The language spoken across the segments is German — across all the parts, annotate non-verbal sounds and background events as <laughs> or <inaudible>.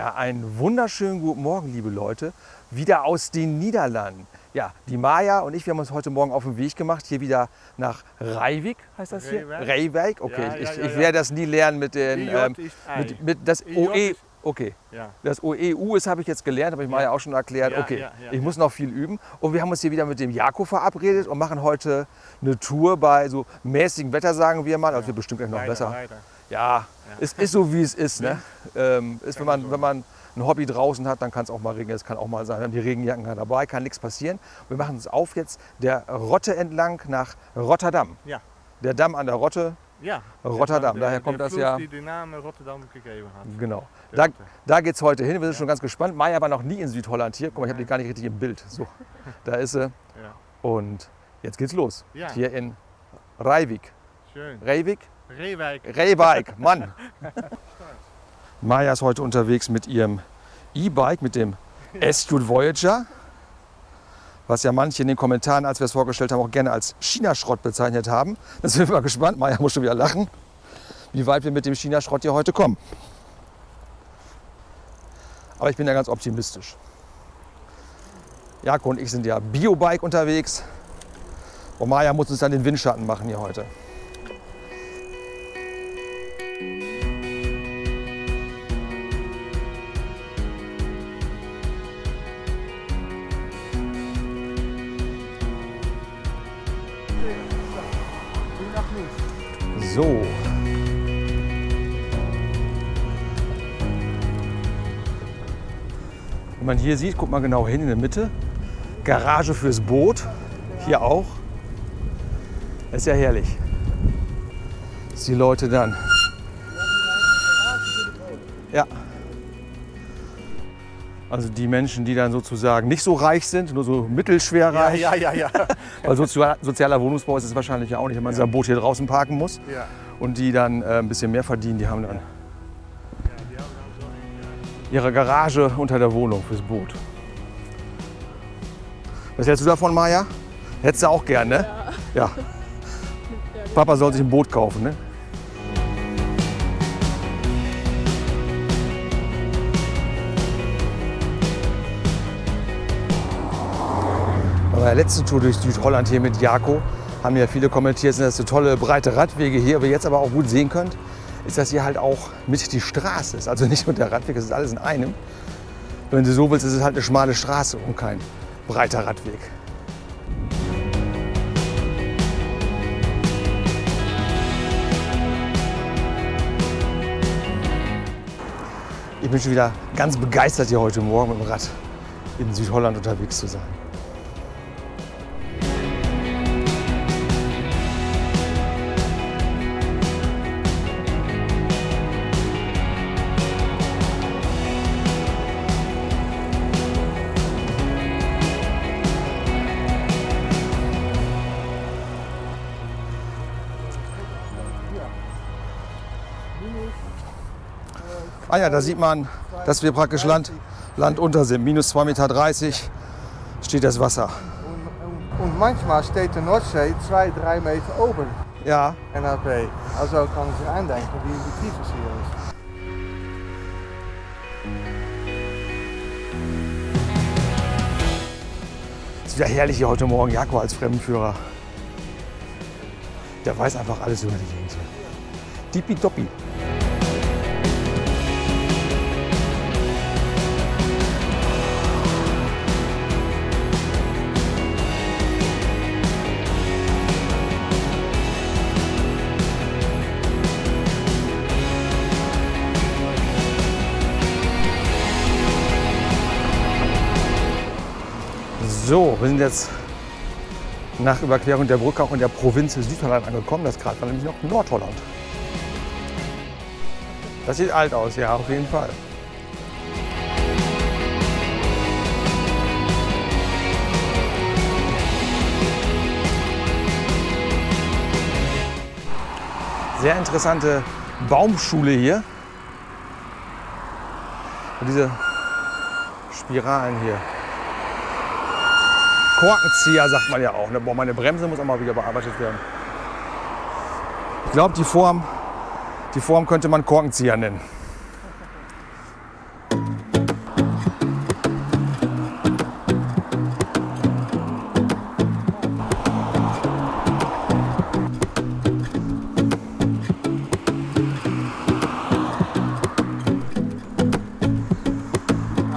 Ja, einen wunderschönen guten Morgen, liebe Leute. Wieder aus den Niederlanden. Ja, die Maja und ich, wir haben uns heute Morgen auf den Weg gemacht, hier wieder nach Reivik, heißt das hier? Reewijk, okay. Ja, ich, ja, ich werde das nie lernen mit den, ähm, mit, mit das IJ OE, okay. Das OEU ist, habe ich jetzt gelernt, habe ich Maja auch schon erklärt. Okay, ich muss noch viel üben. Und wir haben uns hier wieder mit dem Jako verabredet und machen heute eine Tour bei so mäßigem Wetter, sagen wir mal. Also wird bestimmt gleich noch Leider, besser. leider. Ja, es ist so, wie es ist. Ne? Ähm, ist, wenn, man, wenn man ein Hobby draußen hat, dann kann es auch mal regnen. Es kann auch mal sein, wir haben die Regenjacken dabei, kann nichts passieren. Wir machen uns auf jetzt der Rotte entlang nach Rotterdam. Ja. Der Damm an der Rotte, Ja. Rotterdam, Der- daher kommt das Fluss, ja. die den Namen Rotterdam gegeben hat. Genau. Der Da, Rotte. da geht es heute hin. Wir sind schon ganz gespannt. Maya war noch nie in Südholland hier. Guck mal, ich habe die gar nicht richtig im Bild. So, <laughs> da ist sie. Ja. Und jetzt geht's los. Ja. Hier in Reivik. Schön. Reivik? Reewijk. Reewijk, Mann. Maya ist heute unterwegs mit ihrem E-Bike, mit dem S-Jute Voyager. Was ja manche in den Kommentaren, als wir es vorgestellt haben, auch gerne als China-Schrott bezeichnet haben. Da sind wir mal gespannt. Maya muss schon wieder lachen, wie weit wir mit dem China-Schrott hier heute kommen. Aber ich bin ja ganz optimistisch. Jako und ich sind ja Biobike unterwegs. Und Maya muss uns dann den Windschatten machen hier heute. So. Wenn man hier sieht, guckt mal genau hin in der Mitte. Garage fürs Boot. Hier auch. Das ist ja herrlich. Dass die Leute dann. Ja. Also die Menschen, die dann sozusagen nicht so reich sind, nur so mittelschwer Ja, reich. ja, ja, ja. <laughs> <laughs> Weil sozia- sozialer Wohnungsbau ist es wahrscheinlich ja auch nicht, wenn man sein Boot hier draußen parken muss. ja. Und die dann äh, ein bisschen mehr verdienen, die haben dann ihre Garage unter der Wohnung fürs Boot. Was hältst du davon, Maja? Hättest du auch gern, ne? Ja. <laughs> Papa soll sich ein Boot kaufen, ne? Bei der letzten Tour durch Südholland hier mit Jako haben ja viele kommentiert, sind das so tolle breite Radwege hier. Aber jetzt aber auch gut sehen könnt, ist das hier halt auch mit die Straße ist. Also nicht nur der Radweg, es ist alles in einem. Wenn du so willst, ist es halt eine schmale Straße und kein breiter Radweg. Ich bin schon wieder ganz begeistert, hier heute Morgen mit dem Rad in Südholland unterwegs zu sein. Ja, da sieht man, dass wir praktisch Land, Land unter sind. Minus 2,30 Meter steht das Wasser. Und, und manchmal steht de Noordzee 2, 3 Meter oben Ja, NAP. Also kann man sich eindenken, wie, tief es hier ist. ist wieder herrlich hier heute Morgen. Jako als Fremdenführer. Der weiß einfach alles über die Gegend hier. Tippitoppi. So, wir sind jetzt nach Überquerung der Brücke auch in der Provinz Südholland angekommen. Das gerade war nämlich noch Nordholland. Das sieht alt aus, ja, auf jeden Fall. Sehr interessante Baumschule hier. Und diese Spiralen hier. Korkenzieher, sagt man ja auch. Ne? Boah, meine Bremse muss auch mal wieder bearbeitet werden. Ich glaube, die Form, die Form könnte man Korkenzieher nennen.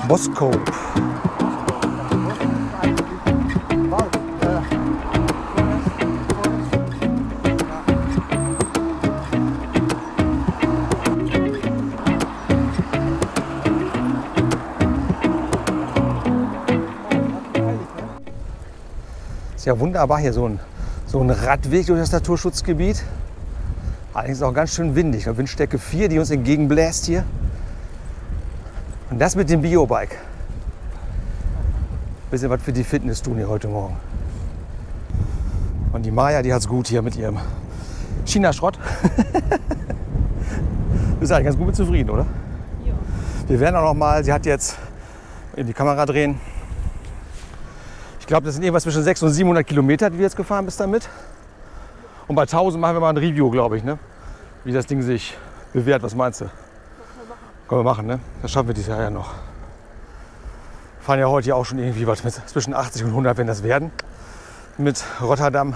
Boscope. Ist ja wunderbar hier so ein, so ein Radweg durch das Naturschutzgebiet. Allerdings auch ganz schön windig. Eine Windstärke 4, die uns entgegenbläst hier. Und das mit dem Biobike. Bisschen was für die Fitness tun hier heute Morgen. Und die Maya, die hat's gut hier mit ihrem China-Schrott. <laughs> du bist eigentlich ganz gut mit zufrieden, oder? Ja. Wir werden auch noch mal, sie hat jetzt in die Kamera drehen. Ich glaube, das sind irgendwas zwischen 600 und 700 Kilometer, die du jetzt gefahren bist damit. Und bei 1000 machen wir mal ein Review, glaube ich, ne? wie das Ding sich bewährt. Was meinst du? Können wir machen, ne? Das schaffen wir dieses Jahr ja noch. Fahren ja heute ja auch schon irgendwie was mit zwischen 80 und 100, wenn das werden. Mit Rotterdam.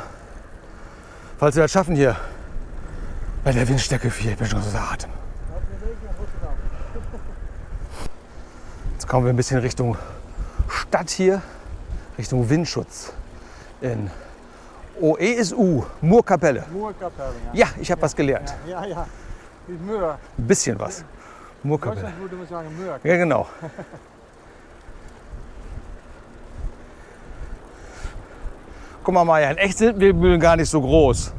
Falls wir das schaffen hier. Bei der Windstärke 4, ich bin schon außer Atem. Jetzt kommen wir ein bisschen Richtung Stadt hier, Richtung Windschutz. In OESU, Murkapelle. Moerkapelle, ja. Ja, ich habe was gelernt. Ja, ja. Die Möhr. Ein bisschen was. Murkapelle. Deutschland würde man sagen Möhr. Ja, genau. <laughs> Guck mal, Maja, in echt sind Windmühlen gar nicht so groß.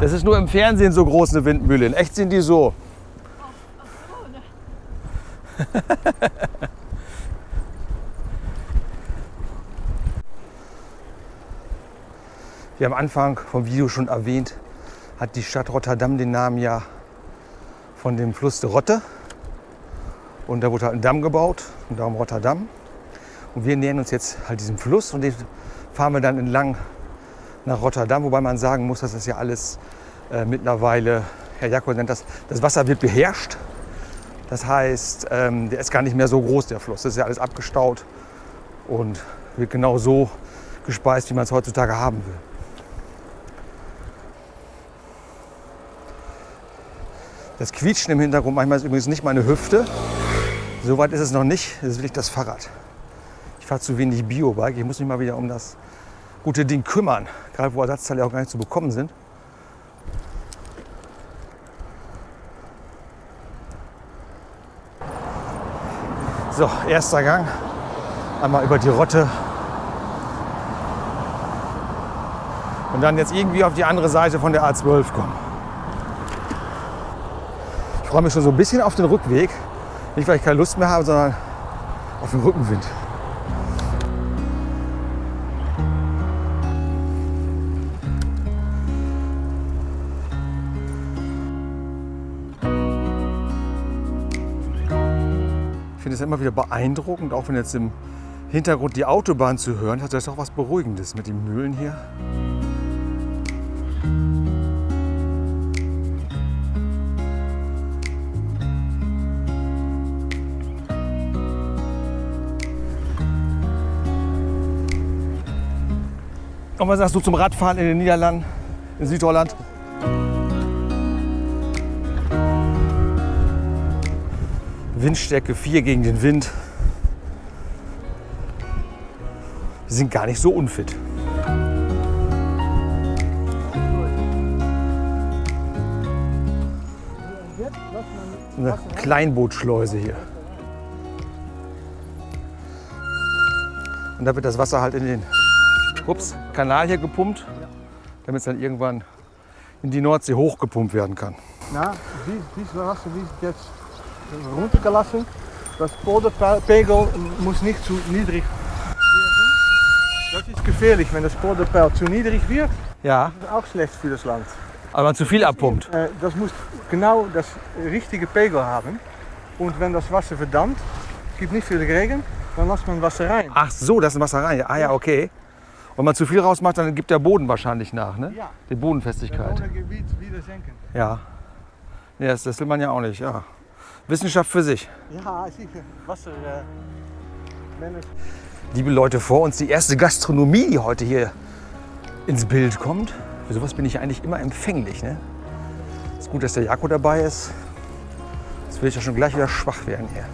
Das ist nur im Fernsehen so groß eine Windmühle. In echt sind die so. <laughs> Wie am Anfang vom Video schon erwähnt, hat die Stadt Rotterdam den Namen ja von dem Fluss der Rotte. Und da wurde halt ein Damm gebaut und darum Rotterdam. Und wir nähern uns jetzt halt diesem Fluss und den fahren wir dann entlang nach Rotterdam. Wobei man sagen muss, dass das ja alles äh, mittlerweile, Herr Jakob nennt das, das Wasser wird beherrscht. Das heißt, ähm, der ist gar nicht mehr so groß, der Fluss. Das ist ja alles abgestaut und wird genau so gespeist, wie man es heutzutage haben will. Das Quietschen im Hintergrund manchmal ist übrigens nicht meine Hüfte. So weit ist es noch nicht. Das ist wirklich das Fahrrad. Ich fahre zu wenig Biobike. Ich muss mich mal wieder um das gute Ding kümmern. Gerade wo Ersatzteile auch gar nicht zu bekommen sind. So, erster Gang. Einmal über die Rotte. Und dann jetzt irgendwie auf die andere Seite von der A12 kommen. Ich freue mich schon so ein bisschen auf den Rückweg. Nicht, weil ich keine Lust mehr habe, sondern auf den Rückenwind. Ich finde es immer wieder beeindruckend, auch wenn jetzt im Hintergrund die Autobahn zu hören hat, das auch was Beruhigendes mit den Mühlen hier. Und was sagst du zum Radfahren in den Niederlanden, in Südholland? Windstärke 4 gegen den Wind. Wir sind gar nicht so unfit. Eine Kleinbootschleuse hier. Und da wird das Wasser halt in den ups, Kanal hier gepumpt, damit es dann irgendwann in die Nordsee hochgepumpt werden kann. Na, die, dieses Wasser wird jetzt runtergelassen. Das Poderpegel muss nicht zu niedrig werden. Das ist gefährlich, wenn das Poderpeil zu niedrig wird. Ja, Das ist auch schlecht für das Land. aber man zu viel abpumpt. Äh, das muss genau das richtige Pegel haben. Und wenn das Wasser verdammt, es gibt nicht viel Regen, dann lässt man Wasser rein. Ach so, das ist Wasser rein. Ah ja, okay. Wenn man zu viel rausmacht, dann gibt der Boden wahrscheinlich nach, ne? Ja. Die Bodenfestigkeit. Gebiet wieder senken. Ja. Nee, das, das will man ja auch nicht, ja. Wissenschaft für sich. Ja, sicher. Wasser. Äh, Liebe Leute, vor uns die erste Gastronomie, die heute hier ins Bild kommt. Für sowas bin ich eigentlich immer empfänglich. Ne? Ist gut, dass der Jako dabei ist. Jetzt will ich ja schon gleich wieder schwach werden hier.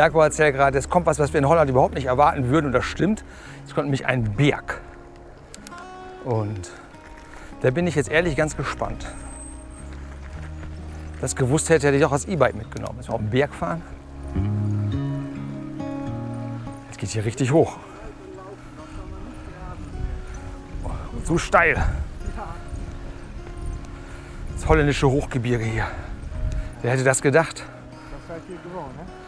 Jakob erzählt gerade, es kommt was, was wir in Holland überhaupt nicht erwarten würden und das stimmt. Es kommt nämlich ein Berg. Und da bin ich jetzt ehrlich ganz gespannt. Das gewusst hätte, hätte ich auch das E-Bike mitgenommen. Müssen wir auf den Berg fahren. Jetzt geht hier richtig hoch. Und so steil. Das holländische Hochgebirge hier. Wer hätte das gedacht? Dat seid hier gewoon, hè?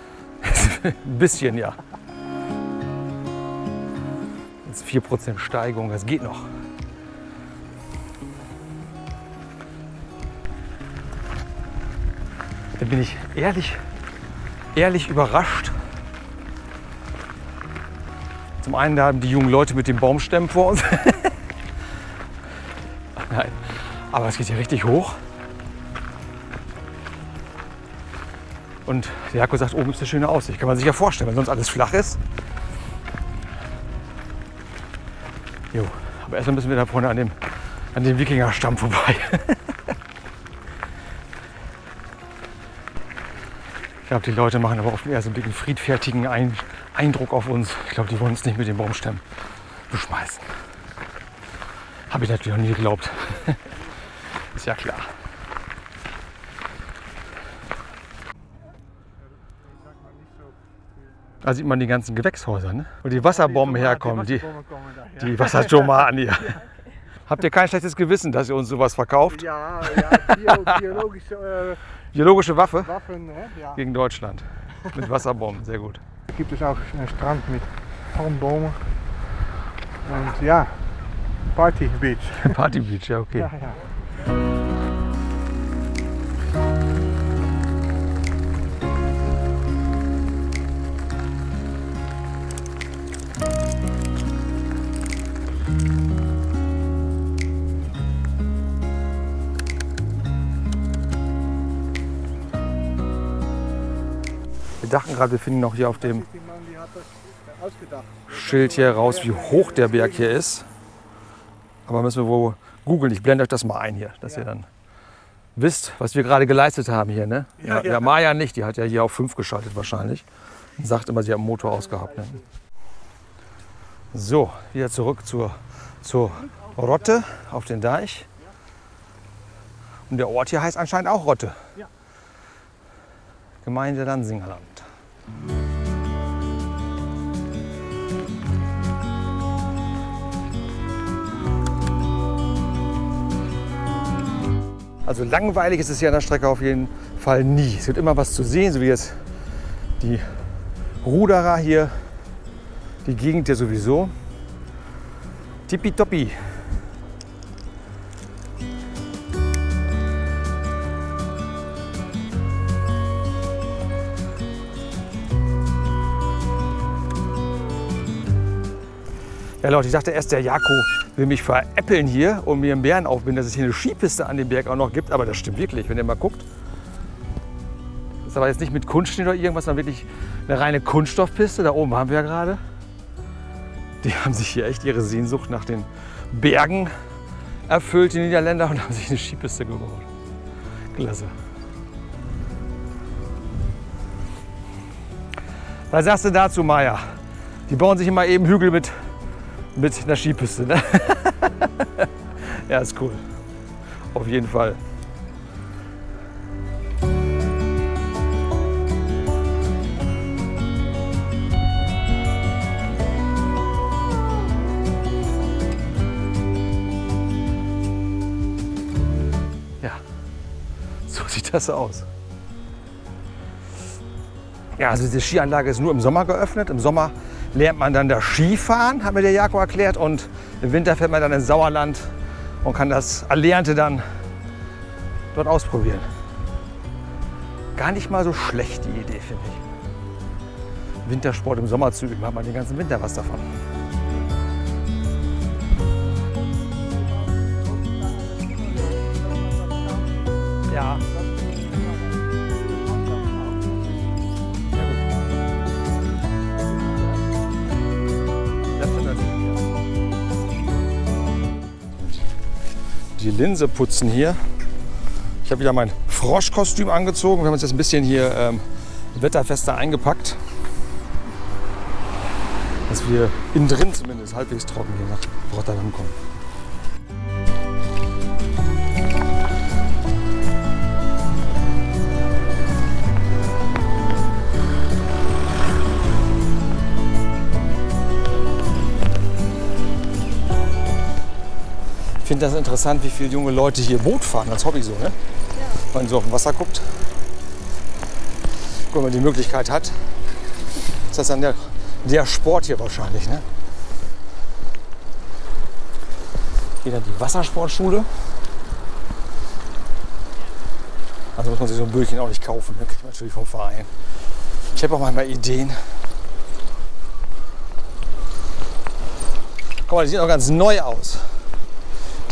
Ein <laughs> bisschen, ja. Jetzt 4% Steigung, das geht noch. Da bin ich ehrlich, ehrlich überrascht. Zum einen haben die jungen Leute mit den Baumstämmen vor uns. <laughs> Nein, aber es geht hier richtig hoch. Und der Jakob sagt, oben ist eine schöne Aussicht. Kann man sich ja vorstellen, wenn sonst alles flach ist. Jo, aber erstmal müssen wir da vorne an dem, an dem Wikingerstamm vorbei. <laughs> ich glaube, die Leute machen aber oft eher so einen dicken, friedfertigen Ein Eindruck auf uns. Ich glaube, die wollen uns nicht mit den Baumstämmen beschmeißen. Habe ich natürlich noch nie geglaubt. <laughs> ist ja klar. Da sieht man die ganzen Gewächshäuser, ne? Wo die Wasserbomben herkommen, die, die Wassertomaten hier. <laughs> Habt ihr kein schlechtes Gewissen, dass ihr uns sowas verkauft? Ja, ja bio, biologische äh, Biologische Waffe Waffen, hè? Ja. gegen Deutschland. Mit Wasserbomben, sehr gut. gibt es auch einen Strand mit Palmbomen. Und ja, Party Beach. <laughs> Party Beach, ja okay. Ja, ja. Wir dachten gerade, wir finden noch hier auf dem. Schild hier raus, wie hoch der Berg hier ist. Aber müssen wir wohl googeln. Ich blende euch das mal ein hier, dass ihr dann wisst, was wir gerade geleistet haben hier. Ne? Ja, Ja, ja. ja, Maja nicht, die hat ja hier auf 5 geschaltet wahrscheinlich. Und sagt immer, sie hat den Motor ausgehabt. Ne? So, wieder zurück zur, zur Rotte auf den Deich. Und der Ort hier heißt anscheinend auch Rotte. Ja. Gemeinde Dansingerland. Also langweilig ist es hier an der Strecke auf jeden Fall nie. Es gibt immer was zu sehen, so wie jetzt die Ruderer hier, die Gegend hier sowieso. Tippitoppi. Ja Leute, ich dachte erst, der Jako will mich veräppeln hier und mir einen Bären aufbinden, dass es hier eine Skipiste an dem Berg auch noch gibt. Aber das stimmt wirklich, wenn ihr mal guckt. Das ist aber jetzt nicht mit Kunstschnitt oder irgendwas, sondern wirklich eine reine Kunststoffpiste. Da oben waren wir ja gerade. Die haben sich hier echt ihre Sehnsucht nach den Bergen erfüllt, die Niederländer, und haben sich eine Skipiste gebaut. Klasse. Was sagst du dazu, Maja? Die bauen sich immer eben Hügel mit mit einer Skipiste. Ne? <laughs> ja, ist cool. Auf jeden Fall. Ja, so <laughs> sieht das aus. Ja, also diese Skianlage ist nur im Sommer geöffnet. Im Sommer lernt man dann das Skifahren, hat mir der Jakob erklärt. Und im Winter fährt man dann ins Sauerland und kann das Erlernte dann dort ausprobieren. Gar nicht mal so schlecht die Idee, finde ich. Wintersport im Sommer zu üben, hat man den ganzen Winter was davon. die Linse putzen hier. Ich habe wieder mein Froschkostüm angezogen. Wir haben uns jetzt ein bisschen hier ähm, wetterfester eingepackt. Dass wir innen drin zumindest halbwegs trocken hier nach Rotterdam kommen. Finde das interessant, wie viele junge Leute hier Boot fahren als Hobby so, ne? Wenn man so auf dem Wasser guckt. Wenn man die Möglichkeit hat, ist das dann der, der Sport hier wahrscheinlich, ne? Hier dann die Wassersportschule. Also muss man sich so ein Böllchen auch nicht kaufen, ne? kriegt man natürlich vom Verein. Ich habe auch manchmal Ideen. Guck mal, die sieht auch ganz neu aus.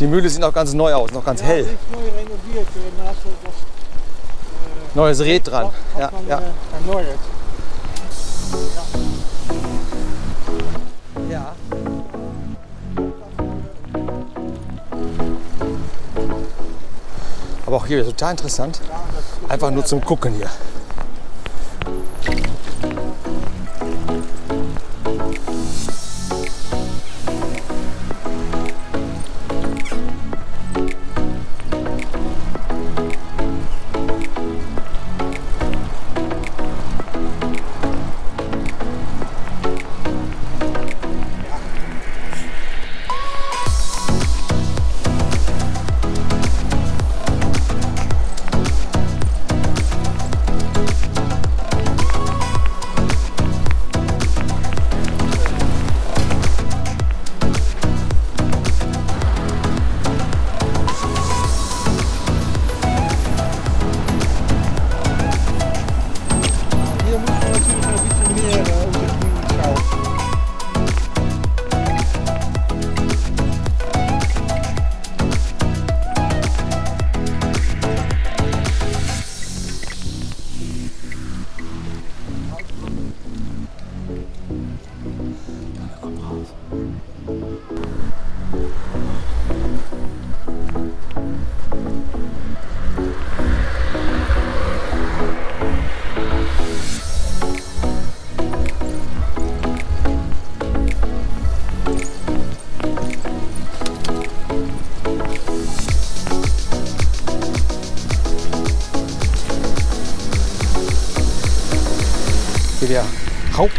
Die Mühle sieht noch ganz neu aus, noch ganz hell. Ja, mooi renoveerd eh, naast dat Neues Red dran. Ja, ja. eh, erneuert. ja. Aber auch hier total interessant. Ja, Einfach nur zum Gucken. Hier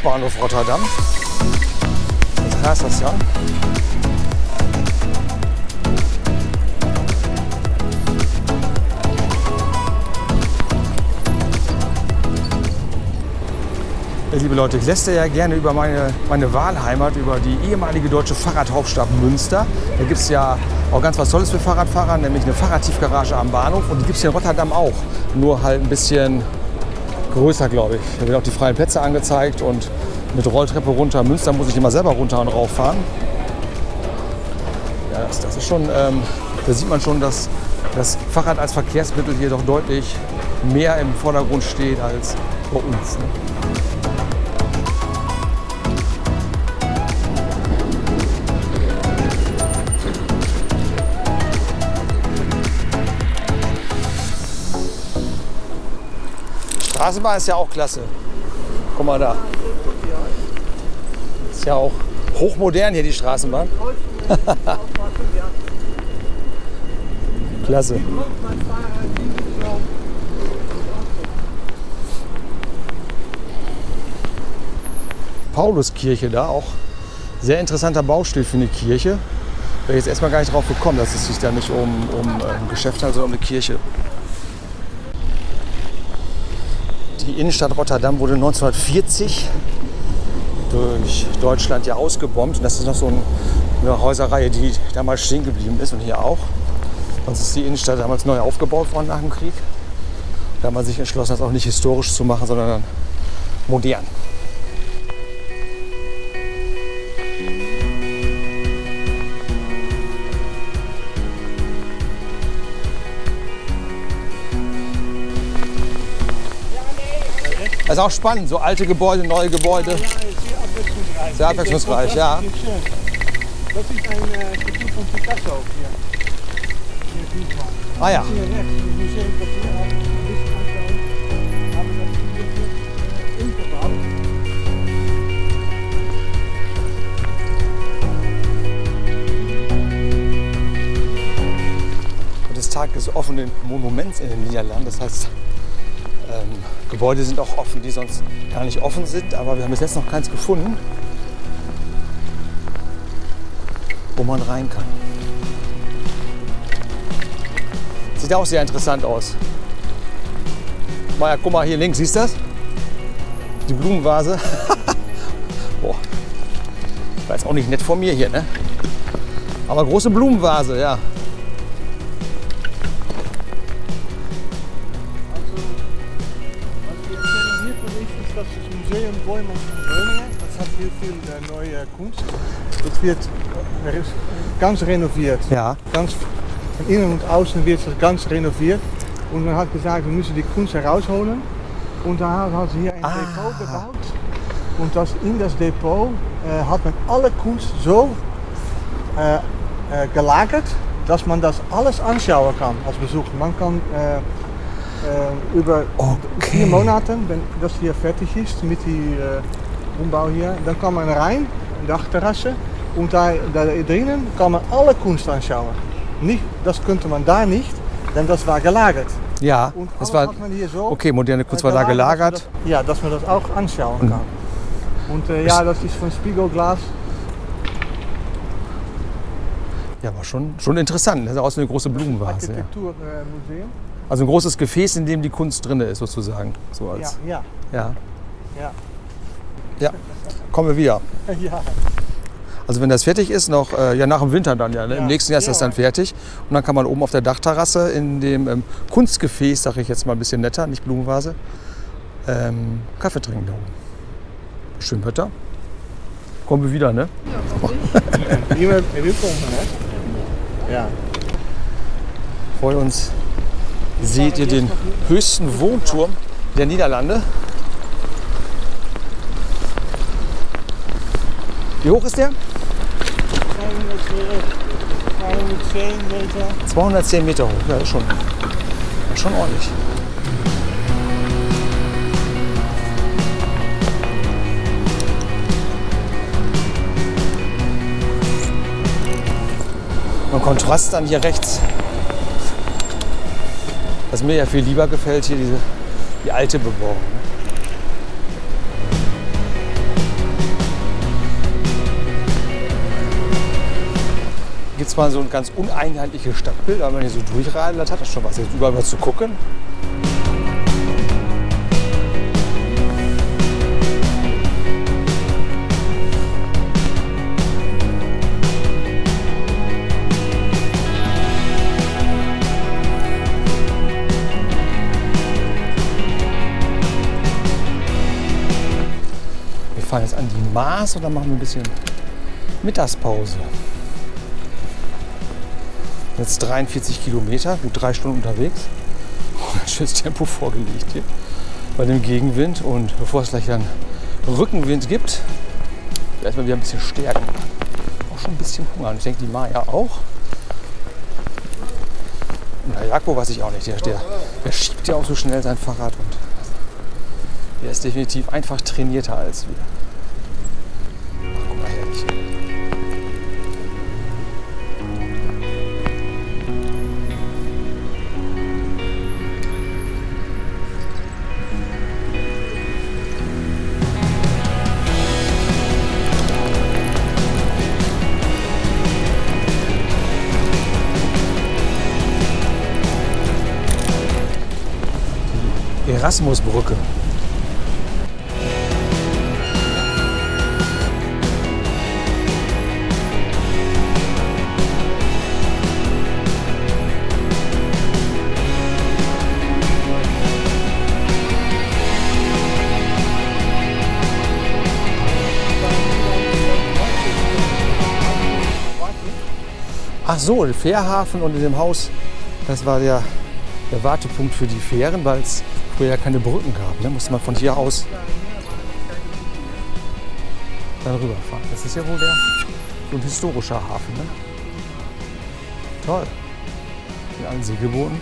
Hauptbahnhof Rotterdam. Straßenstation. Ja, liebe Leute, ich lässt ja gerne über meine, meine Wahlheimat, über die ehemalige deutsche Fahrradhauptstadt Münster. Da gibt es ja auch ganz was Tolles für Fahrradfahrer, nämlich eine Fahrradtiefgarage am Bahnhof. Und die gibt es hier in Rotterdam auch. Nur halt ein bisschen größer, glaube ich. Da werden auch die freien Plätze angezeigt und mit Rolltreppe runter. Münster muss ich immer selber runter und rauf fahren. Ja, das, das ist schon, ähm, da sieht man schon, dass das Fahrrad als Verkehrsmittel hier doch deutlich mehr im Vordergrund steht als bei uns. Ne? Straßenbahn ist ja auch klasse. Guck mal da. Ist ja auch hochmodern hier die Straßenbahn. <laughs> Klasse. Pauluskirche da auch. Sehr interessanter Baustil für eine Kirche. Wäre jetzt erstmal gar nicht drauf gekommen, dass es sich da nicht um, um äh, ein Geschäft handelt, sondern um eine Kirche. Die Innenstadt Rotterdam wurde 1940 durch Deutschland ja ausgebombt. Und das ist noch so ein, eine Häuserreihe, die damals stehen geblieben ist und hier auch. Sonst ist die Innenstadt damals neu aufgebaut worden nach dem Krieg. Da hat man sich entschlossen, das auch nicht historisch zu machen, sondern modern. ist auch spannend, so alte Gebäude, neue Gebäude. Ja, ja, sehr abwechslungsreich. ja. Das ist ein äh, von Picasso hier. hier ah ja. Hier rechts, Tag des offenen Monuments in den Niederlanden. Das heißt, ähm, Gebäude sind auch offen, die sonst gar nicht offen sind. Aber wir haben bis jetzt noch keins gefunden, wo man rein kann. Sieht auch sehr interessant aus. Maja, guck mal hier links, siehst du das? Die Blumenvase. <laughs> Boah. War jetzt auch nicht nett vor mir hier, ne? Aber große Blumenvase, ja. Boijman van Beuningen, das hat hier viel neue Kunst. Das wird ganz renoviert. Ja. Ganz von innen und außen wird das ganz renoviert. Und man hat gesagt, wir müssen die Kunst herausholen. Und da hat sie hier ein Ah. Depot gebaut. Und das, in das Depot äh, hat man alle Kunst so äh, äh, gelagert, dass man das alles anschauen kann als Besucher. Man kann äh, über Okay. vier Monaten, wenn das hier fertig ist mit die äh, Umbau hier, dann kann man rein, in die Dachterrasse. Und da, da drinnen kann man alle Kunst anschauen. Nicht, das könnte man da nicht, denn das war gelagert. Ja, Und das war hat man hier so okay. Moderne Kunst war da gelagert, dass Das, ja, dass man das auch anschauen kann. Und äh, ja, das ist von Spiegelglas. Ja, aber schon, schon interessant. Das ist auch so eine große Blumenvase. Ja. Also ein großes Gefäß, in dem die Kunst drin ist, sozusagen. So Ja, als, ja, ja. ja. ja. Kommen wir wieder. <laughs> ja. Also wenn das fertig ist, noch äh, ja nach dem Winter dann ja. Ne? Im Ja. nächsten Jahr ist das Ja. dann fertig. Und dann kann man oben auf der Dachterrasse in dem ähm, Kunstgefäß, sage ich jetzt mal ein bisschen netter, nicht Blumenvase, ähm, Kaffee trinken da oben. Schön Wetter. Kommen wir wieder, ne? Hier willkommen, hè? Ja. Vor <laughs> uns seht ihr den höchsten Wohnturm der Niederlande. Wie hoch ist der? 210 Meter. 210 Meter hoch. Ja, schon, schon ordentlich. Und Kontrast dann hier rechts. Was mir ja viel lieber gefällt, hier diese die alte Bebauung. Ne? Gibt es mal so ein ganz uneinheitliches Stadtbild, aber wenn ihr so durchradelt, hat das schon was. Jetzt überall was zu gucken. Fahren jetzt an die Maas und dann machen wir ein bisschen Mittagspause. Jetzt 43 Kilometer, gut drei Stunden unterwegs. <laughs> Schönes Tempo vorgelegt hier bei dem Gegenwind. Und bevor es gleich dann Rückenwind gibt, erstmal wieder ein bisschen stärken. Auch schon ein bisschen Hunger. Und ich denke, die Maya auch. Und der Jakob weiß ich auch nicht. Der, der, der schiebt ja auch so schnell sein Fahrrad. Und der ist definitiv einfach trainierter als wir. Erasmusbrücke. Ach so, der Fährhafen und in dem Haus, das war der, der Wartepunkt für die Fähren, weil es früher ja keine Brücken gab. Ne? Musste man von hier aus dann rüberfahren. Das ist ja wohl der, so ein historischer Hafen. Ne? Toll. Mit allen Segelbooten.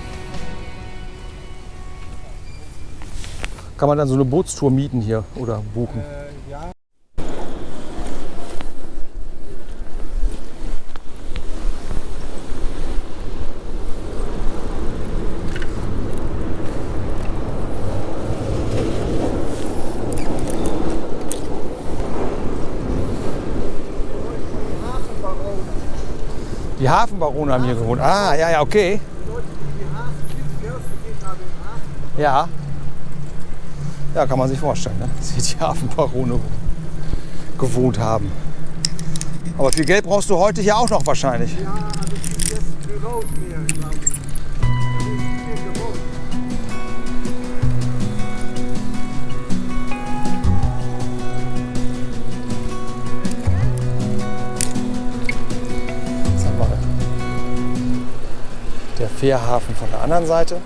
Kann man dann so eine Bootstour mieten hier oder buchen? Äh, ja. Hafenbarone haben hier gewohnt. Ah, ja, ja, okay. Ja. Ja, kann man sich vorstellen, ne? <laughs> dass hier die Hafenbarone gewohnt haben. Aber viel Geld brauchst du heute hier auch noch wahrscheinlich. Ja, Fährhafen von der anderen Seite.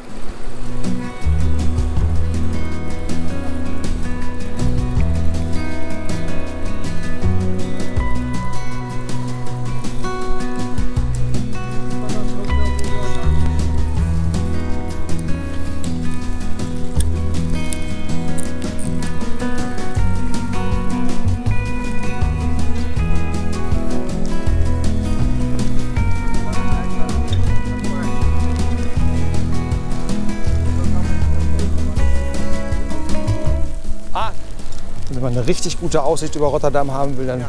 Man eine richtig gute Aussicht über Rotterdam haben will, dann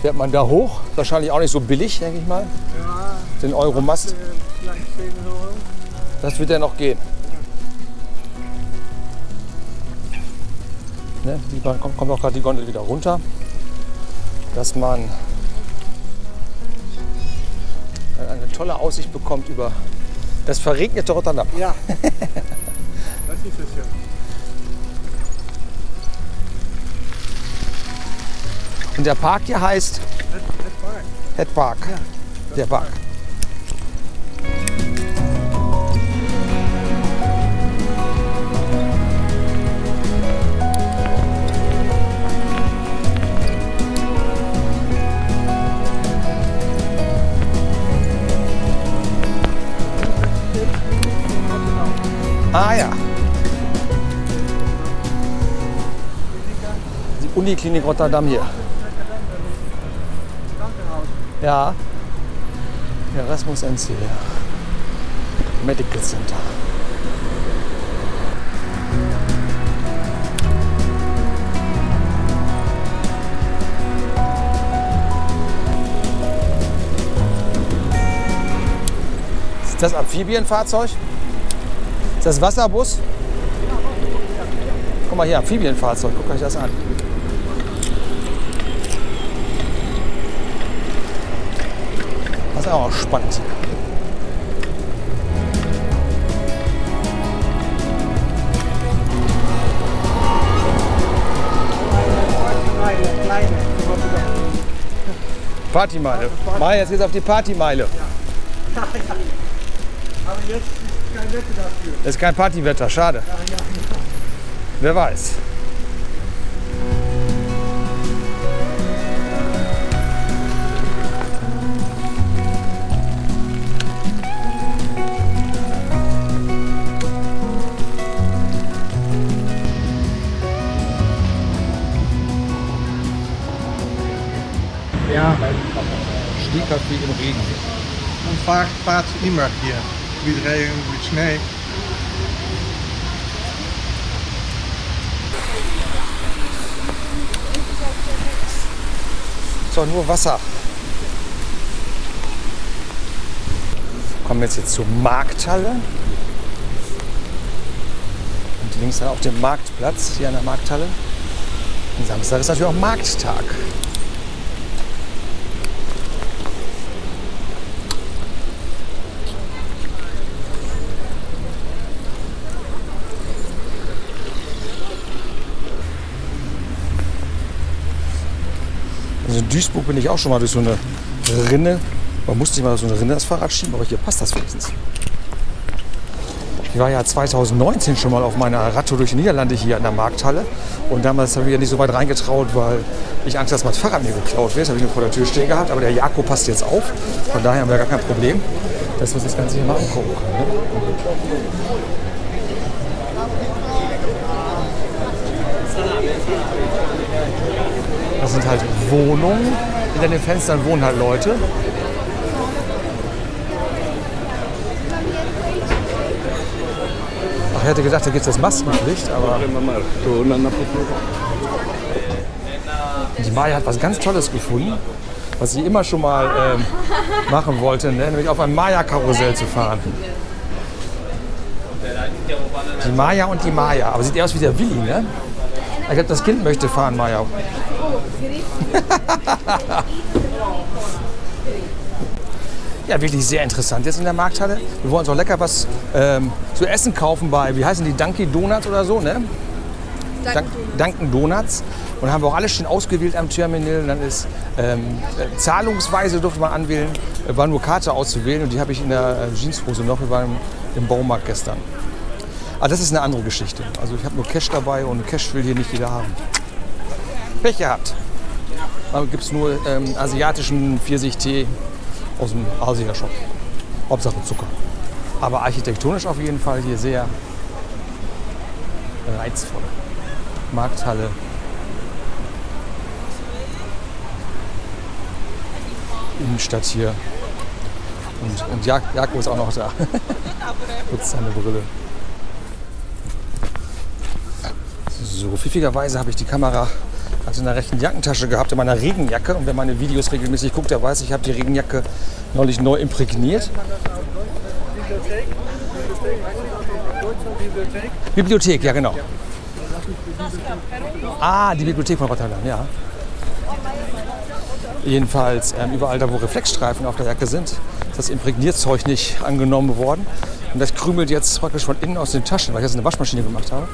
fährt man da hoch. Wahrscheinlich auch nicht so billig, denke ich mal. Ja, Den Euromast, vielleicht 10 Euro. das wird ja noch gehen. Ne, die kommt, kommt auch gerade die Gondel wieder runter, dass man eine tolle Aussicht bekommt über das verregnete Rotterdam. Ja. <laughs> das ist es ja. Und der Park hier heißt Het, het park. Head Park. Der Park. Ah ja. Die Uniklinik Rotterdam hier. Ja. Erasmus NC. Medical Center. Ist das Amphibienfahrzeug? Ist das Wasserbus? Guck mal hier, Amphibienfahrzeug. Guckt euch das an. Ist auch spannend. Partymeile. Mai, jetzt geht's auf die Partymeile. Aber jetzt ist kein Wetter dafür. Das ist kein Partywetter, schade. Wer weiß. Stehkaffee im Regen. und fahrt, fahrt immer hier. Mit Regen, mit Schnee. Doch nur Wasser. Kommen wir jetzt hier zur Markthalle. Und links dann auch den Marktplatz hier an der Markthalle. Und Samstag ist natürlich auch Markttag. In Duisburg bin ich auch schon mal durch so eine Rinne. Man musste sich mal so eine Rinne das Fahrrad schieben, aber hier passt das wenigstens. Ich war ja 2019 schon mal auf meiner Radtour durch die Niederlande hier an der Markthalle. Und damals habe ich ja nicht so weit reingetraut, weil ich Angst, dass mein Fahrrad mir geklaut wird. Das habe ich nur vor der Tür stehen gehabt. Aber der Jakob passt jetzt auf. Von daher haben wir gar kein Problem, dass wir uns das Ganze hier mal angucken können. Ne? Das sind halt Wohnungen. Hinter den Fenstern wohnen halt Leute. Ach, ich hätte gedacht, da gibt es das Maskenpflicht, aber die Maya hat was ganz Tolles gefunden. was ich immer schon mal ähm, machen wollte, ne? nämlich auf einem Maya-Karussell zu fahren. Die Maya und die Maya. Aber sieht eher aus wie der Willi, ne? Ich glaube, das Kind möchte fahren, Maya. Ja, wirklich sehr interessant jetzt in der Markthalle. Wir wollen uns auch lecker was ähm, zu essen kaufen bei, wie heißen die, Dunkin' Donuts oder so, ne? Dunkin' Donuts. Und haben wir auch alles schön ausgewählt am Terminal. Und dann ist ähm, äh, zahlungsweise durfte man anwählen, äh, war nur Karte auszuwählen und die habe ich in der äh, Jeanshose noch. Wir waren im Baumarkt gestern. Aber das ist eine andere Geschichte. Also ich habe nur Cash dabei und Cash will hier nicht jeder haben. Pech gehabt. Da gibt es nur ähm, asiatischen Pfirsichtee aus dem Asia-Shop. Hauptsache Zucker. Aber architektonisch auf jeden Fall hier sehr reizvoll. Markthalle. Innenstadt hier. Und, und Jak Jakob ist auch noch da. <laughs> Putzt seine Brille. So, pfiffigerweise habe ich die Kamera gerade in der rechten Jackentasche gehabt, in meiner Regenjacke. Und wer meine Videos regelmäßig guckt, der weiß, ich habe die Regenjacke neulich neu imprägniert. Bibliothek, ja genau. Ah, die Bibliothek von Rotterdam, ja. Jedenfalls ähm, überall da, wo Reflexstreifen auf der Jacke sind, ist das Imprägnierzeug nicht angenommen worden. Und das krümelt jetzt praktisch von innen aus den Taschen, weil ich das in der Waschmaschine gemacht habe.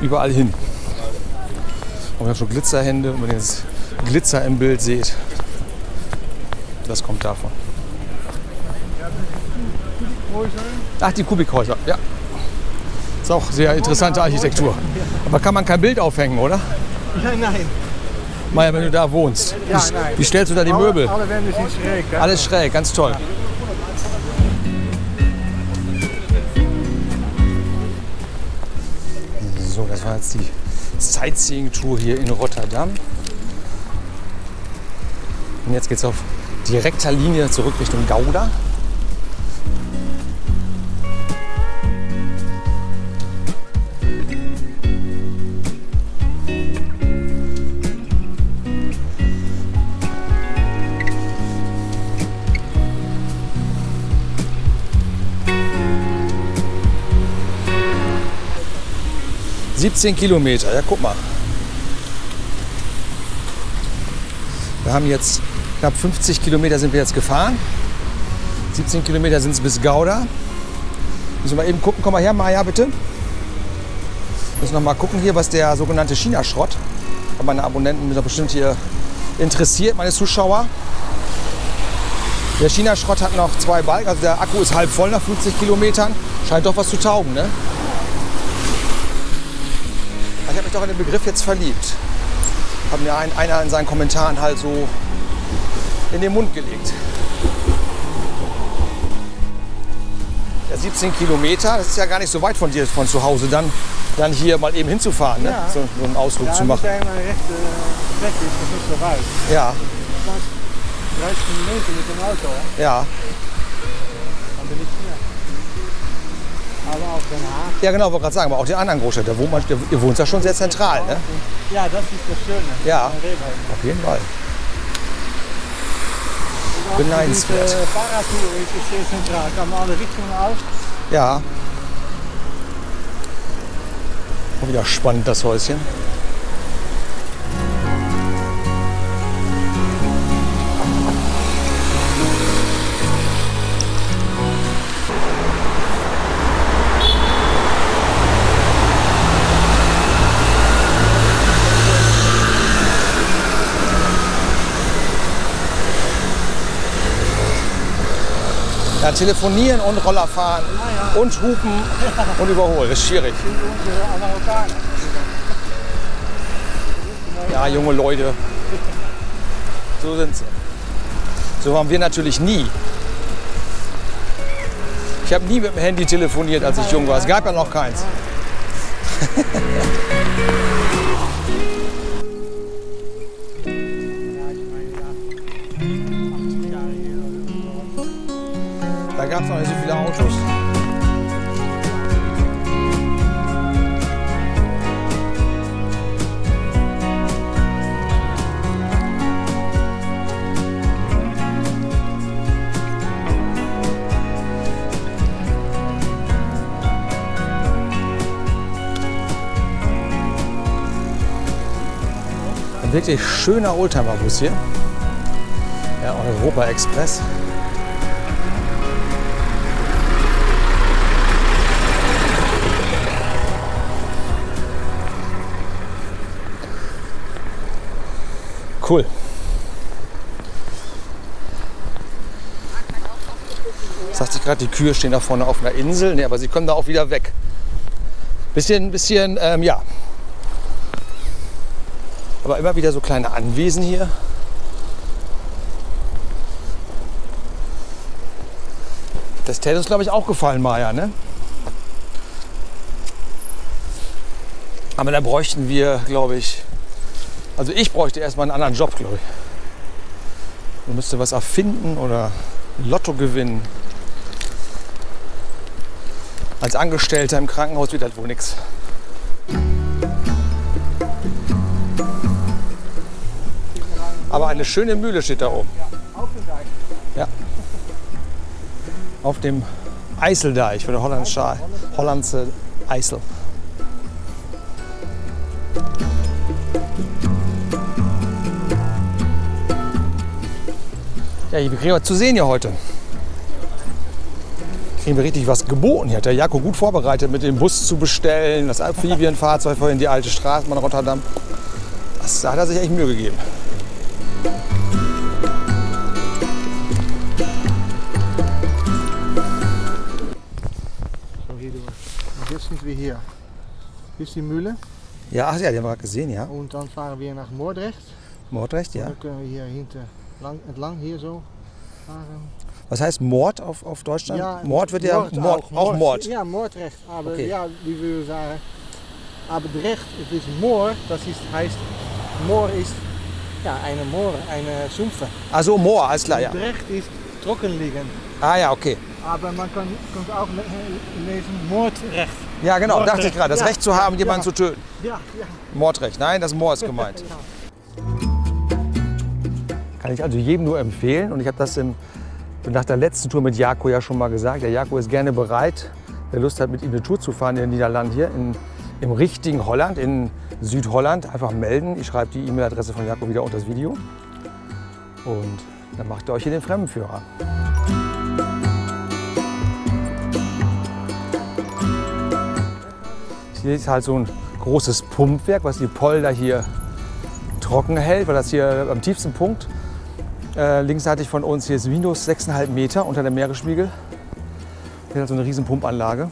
Überall hin. Und wir haben schon Glitzerhände und wenn ihr jetzt Glitzer im Bild seht, das kommt davon. Ach, die Kubikhäuser, ja. Ist auch sehr interessante Architektur. Aber kann man kein Bild aufhängen, oder? Nein, nein. Maja, wenn du da wohnst. Ja, wie, stellst du da die Alle- Möbel? Alle Wände sind schräg. hè? Alles schräg, ganz toll. So, das war jetzt die Sightseeing-Tour hier in Rotterdam. Und jetzt geht's auf direkter Linie zurück Richtung Gouda. 17 Kilometer, ja guck mal. Wir haben jetzt knapp 50 Kilometer sind wir jetzt gefahren. 17 Kilometer sind es bis Gouda. Müssen wir mal eben gucken. Komm mal her, Maja, bitte. Müssen noch mal gucken hier, was der sogenannte China-Schrott. Meine Abonnenten sind doch bestimmt hier interessiert, meine Zuschauer. Der China-Schrott hat noch zwei Balken, also der Akku ist halb voll nach 50 Kilometern. Scheint doch was zu taugen, ne? Mich doch in den Begriff jetzt verliebt. Hat mir ein, einer in seinen Kommentaren halt so in den Mund gelegt. Ja, 17 Kilometer, das ist ja gar nicht so weit von dir von zu Hause, dann, dann hier mal eben hinzufahren, ne? Ja. so, so einen Ausflug Ja, zu machen. maar recht uh, weg is, dat is niet zo weit. Ja, 30 Minuten mit dem Auto, ja. dann bin ich hier. Ja, genau, wollte gerade sagen, aber auch die anderen Großstädte. Wohnt man, ihr wohnt ja schon sehr zentral, ne? Ja, das ist das Schöne. Ja. Auf jeden Fall. Beneidenswert. Diese Fahrradtour ist sehr zentral. Kann man alle Richtungen aus. Ja. Auch wieder spannend, das Häuschen. Ja, telefonieren und Roller fahren und hupen und überholen. Das ist schwierig. Ja, junge Leute. So sind sie. So waren wir natürlich nie. Ich habe nie mit dem Handy telefoniert, als ich jung war. Es gab ja noch keins. <laughs> gab es auch nicht so viele Autos. Ein wirklich schöner Oldtimerbus hier. Ja, Europa Express. Cool. Sagt sich gerade, die Kühe stehen da vorne auf einer Insel. Nee, aber sie kommen da auch wieder weg. Bisschen, bisschen, ähm, ja. Aber immer wieder so kleine Anwesen hier. Das täte uns, glaube ich, auch gefallen, Maja, ne? Aber da bräuchten wir, glaube ich, also ich bräuchte erstmal einen anderen Job, glaube ich. Man müsste was erfinden oder Lotto gewinnen. Als Angestellter im Krankenhaus wird das wohl nichts. Aber eine schöne Mühle steht da oben. Ja. Auf dem Eiseldeich für der holländische, hollandische Eisel. Ja, wir kriegen was zu sehen hier heute. Kriegen wir richtig was geboten. Hier hat der Jako gut vorbereitet, mit dem Bus zu bestellen, das Amphibienfahrzeug vorhin die alte Straßenbahn Rotterdam. Das, da hat er sich echt Mühe gegeben. So hier durch. Und jetzt sind wir hier. Hier ist die Mühle Ja, ach ja, die haben wir gerade gesehen, ja. und dann fahren wir nach Moordrecht. Mordrecht, ja. Dann können wir hier hinten lang, entlang hier so fahren. Was heißt Mord auf, auf Deutschland? Ja, Mord wird ja Mord, auch, Mord. Ja, Moordrecht. Aber Okay. ja, wie wir sagen. Aber Drecht, es ist Moor, das ist, heißt, Moor ist ja, eine Moor, eine Sumpfe. Also Moor, alles klar, ja. Drecht ist trocken liegen. Ah ja, okay. Aber man kann, kann auch le- lesen Moordrecht. Ja, genau, Mordrecht. dachte ich gerade. Das Ja. Recht zu haben, jemanden Ja. zu töten. Ja, ja. Mordrecht. Nein, das Moor ist gemeint. <laughs> Kann ich also jedem nur empfehlen. Und ich habe das im, nach der letzten Tour mit Jako ja schon mal gesagt. Der Jako ist gerne bereit, wer Lust hat, mit ihm eine Tour zu fahren in den Niederlanden hier, in, im richtigen Holland, in Südholland. Einfach melden. Ich schreibe die E-Mail-Adresse von Jako wieder unter das Video. Und dann macht ihr euch hier den Fremdenführer. Hier ist halt so ein großes Pumpwerk, was die Polder hier trocken hält, weil das hier am tiefsten Punkt äh, linksseitig von uns hier ist minus 6,5 Meter unter dem Meeresspiegel. Hier hat so eine riesen Pumpanlage.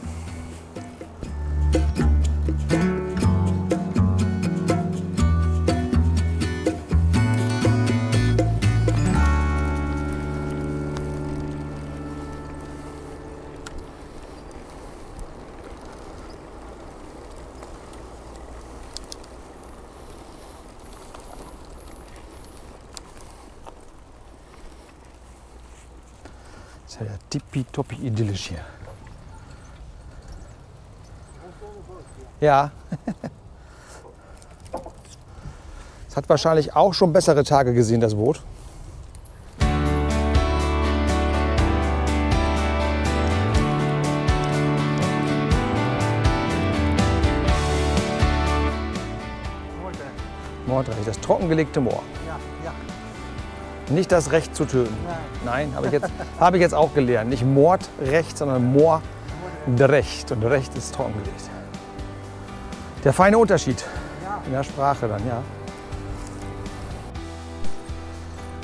Ist ja tippitoppi idyllisch hier. Ja. <laughs> Es hat wahrscheinlich auch schon bessere Tage gesehen, das Boot. Mordrecht, das trockengelegte Moor. Nicht das Recht zu töten. Nein. Nein, habe ich, jetzt, <laughs> habe ich jetzt auch gelernt. Nicht Mordrecht, sondern Moorrecht. Und Recht ist trockengelegt. Der feine Unterschied in der Sprache dann, ja.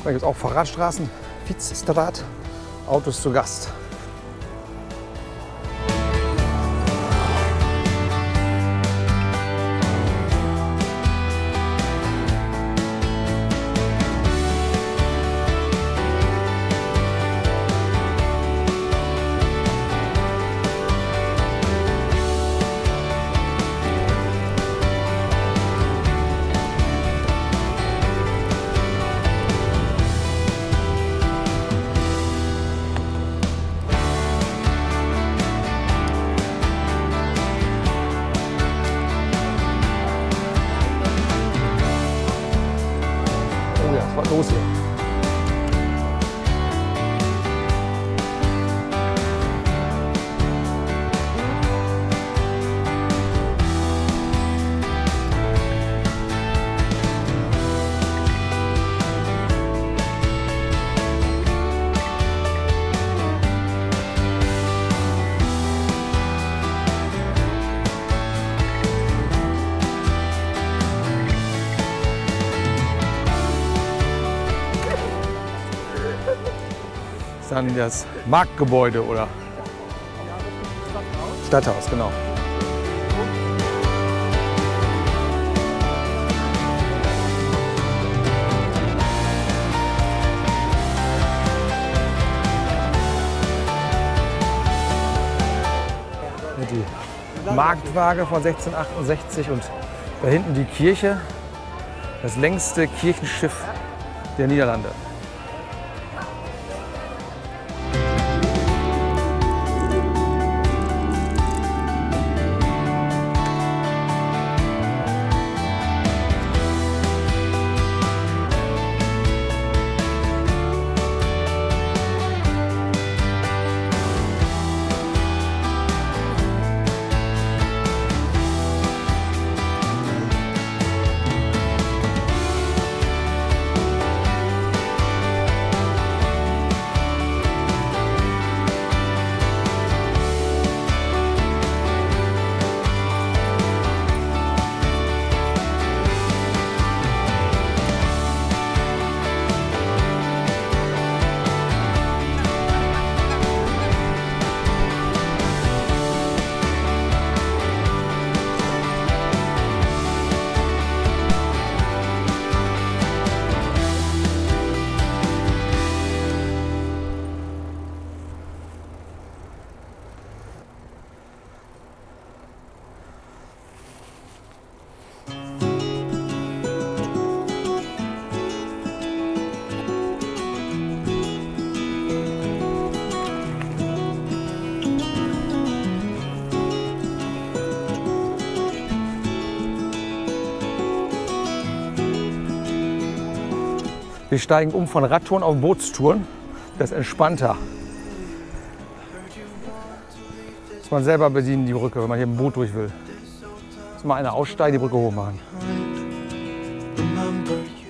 Da gibt es auch Fahrradstraßen, Fitzstraat, Autos zu Gast. Dann das Marktgebäude oder Stadthaus, genau. Die Marktwaage von 1668 und da hinten die Kirche, das längste Kirchenschiff der Niederlande. Wir steigen um von Radtouren auf Bootstouren. Das ist entspannter. Muss man selber bedienen, die Brücke, wenn man hier im Boot durch will. Muss mal einer aussteigen, die Brücke hoch machen.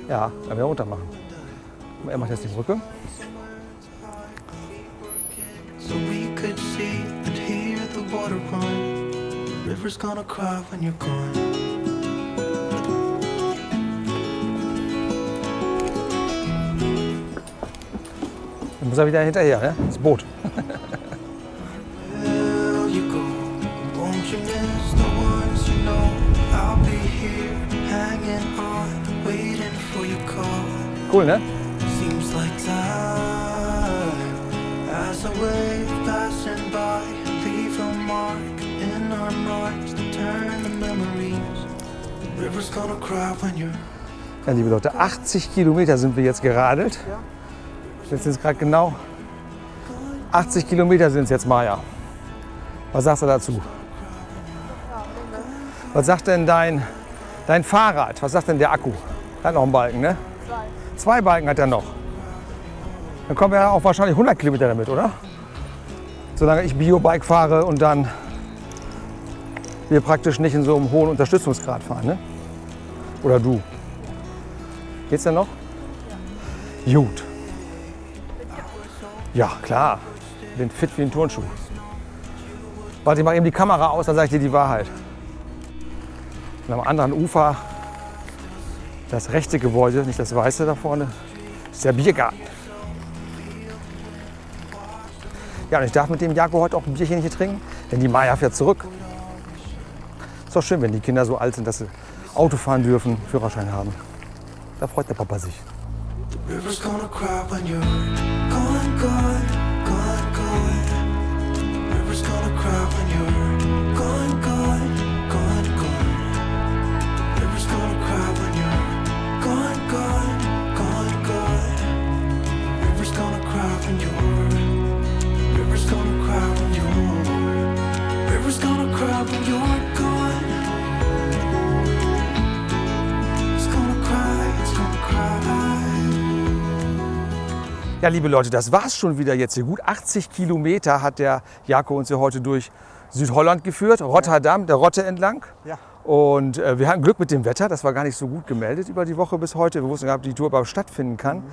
Ja, dann wieder runter machen. Er macht jetzt die Brücke. River's gonna cry when you're gone. To turn the memories. River's gonna cry when you're Ja, liebe Leute, 80 Kilometer sind wir jetzt geradelt. Jetzt sind es gerade genau 80 Kilometer sind es jetzt, Maja. Was sagst du dazu? Was sagt denn dein, dein Fahrrad? Was sagt denn der Akku? Hat noch einen Balken, ne? Zwei. Zwei Balken hat er noch. Dann kommen wir auch wahrscheinlich 100 Kilometer damit, oder? Solange ich Biobike fahre und dann wir praktisch nicht in so einem hohen Unterstützungsgrad fahren, ne? Oder du? Geht's denn noch? Gut. Ja, klar. Bin fit wie ein Turnschuh. Warte, ich mache eben die Kamera aus, dann sage ich dir die Wahrheit. Und am anderen Ufer, das rechte Gebäude, nicht das weiße da vorne, ist der Biergarten. Ja, und ich darf mit dem Jakob heute auch ein Bierchen hier trinken, denn die Maya fährt zurück. Ist doch schön, wenn die Kinder so alt sind, dass sie Auto fahren dürfen, Führerschein haben. Da freut der Papa sich. Gone, gone, gone. River's gonna cry when you're gone, gone, gone, gone. River's gonna cry when you're gone, gone, gone, gone. River's gonna cry when you're. River's gonna cry when you're. River's gonna cry when you're Ja, liebe Leute, das war's schon wieder jetzt hier. Gut 80 Kilometer hat der Jako uns hier heute durch Südholland geführt, Rotterdam, der Rotte entlang. Ja. Und äh, wir hatten Glück mit dem Wetter, das war gar nicht so gut gemeldet über die Woche bis heute. Wir wussten gar nicht, ob die Tour überhaupt stattfinden kann.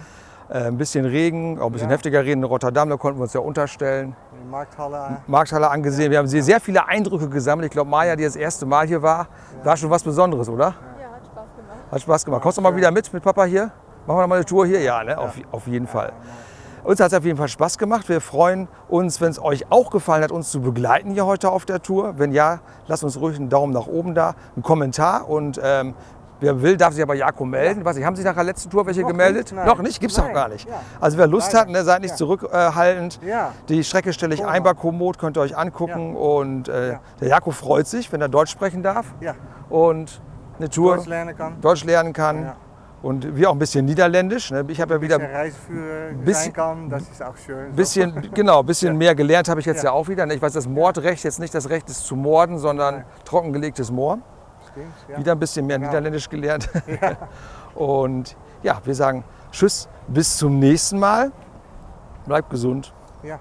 Äh, ein bisschen Regen, auch ein bisschen Ja. heftiger Regen in Rotterdam, da konnten wir uns ja unterstellen. Die Markthalle. Markthalle angesehen. Wir haben sehr, sehr viele Eindrücke gesammelt. Ich glaube, Maja, die das erste Mal hier war, war schon was Besonderes, oder? Ja, hat Spaß gemacht. Hat Spaß gemacht. Kommst du mal wieder mit mit Papa hier? Machen wir mal eine Tour hier? Ja, ne? Auf, auf jeden Fall. Uns hat es auf jeden Fall Spaß gemacht. Wir freuen uns, wenn es euch auch gefallen hat, uns zu begleiten hier heute auf der Tour. Wenn ja, lasst uns ruhig einen Daumen nach oben da, einen Kommentar und ähm, wer will, darf sich aber Jako melden. Was, haben sich nach der letzten Tour welche Noch gemeldet? nicht, nein. Noch nicht? Gibt es Nein, gar nicht. ja. Also wer Lust Leider. hat, ne, seid nicht Ja. zurückhaltend. Ja. Die Strecke stelle ich ein bei Komoot, könnt ihr euch angucken. Und äh, Ja. der Jako freut sich, wenn er Deutsch sprechen darf Ja, und eine Tour Deutsch lernen kann. Deutsch lernen kann. Ja. Und wir auch ein bisschen Niederländisch. Ne? Ich habe ja wieder Bisschen Reiseführer Bisschen- sein kann, das ist auch schön. so. bisschen, genau, bisschen mehr gelernt habe ich jetzt ja. Ja. auch wieder. ne? Ich weiß, das Mordrecht jetzt nicht das Recht ist zu morden, sondern Nein. trockengelegtes Moor. Stimmt, ja. Wieder ein bisschen mehr Genau. Niederländisch gelernt. <laughs> Und ja, wir sagen Tschüss, bis zum nächsten Mal. Bleibt gesund. Ja.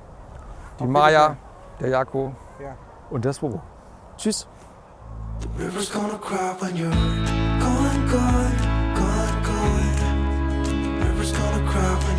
Die Auf Maja, der Jako Ja. und das Bobo. Tschüss. River's gonna cry when you're gone, gone, gonna cry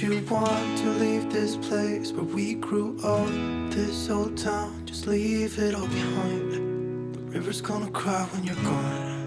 You want to leave this place where we grew up. This old town, just leave it all behind. The river's gonna cry when you're gone.